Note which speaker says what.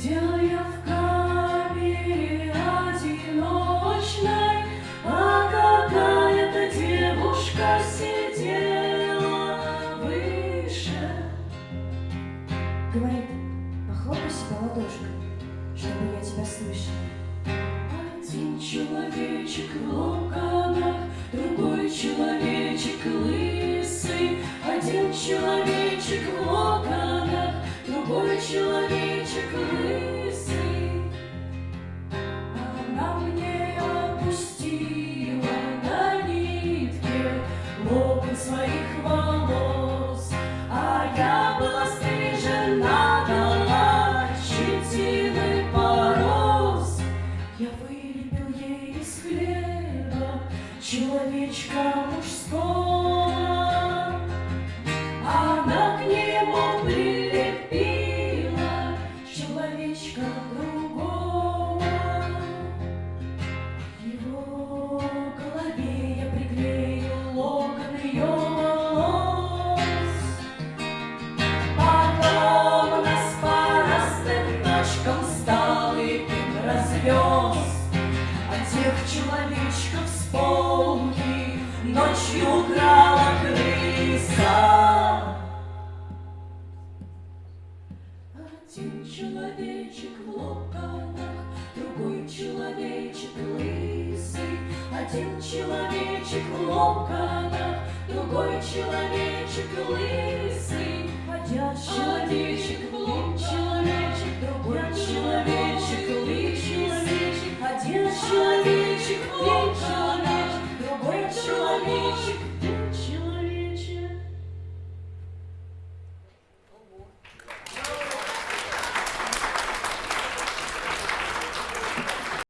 Speaker 1: Сидел я в камере одиночной, А какая-то девушка сидела выше.
Speaker 2: Говорит, похлопай себя ладошкой, чтобы я тебя слышал.
Speaker 1: Ей из хлеба человечка мужского. Тех человечков с полки ночью украла крыса. Один человечек в локонах, другой человечек лысый. Один человечек в локонах, другой человечек лысый. Один человечек лысый.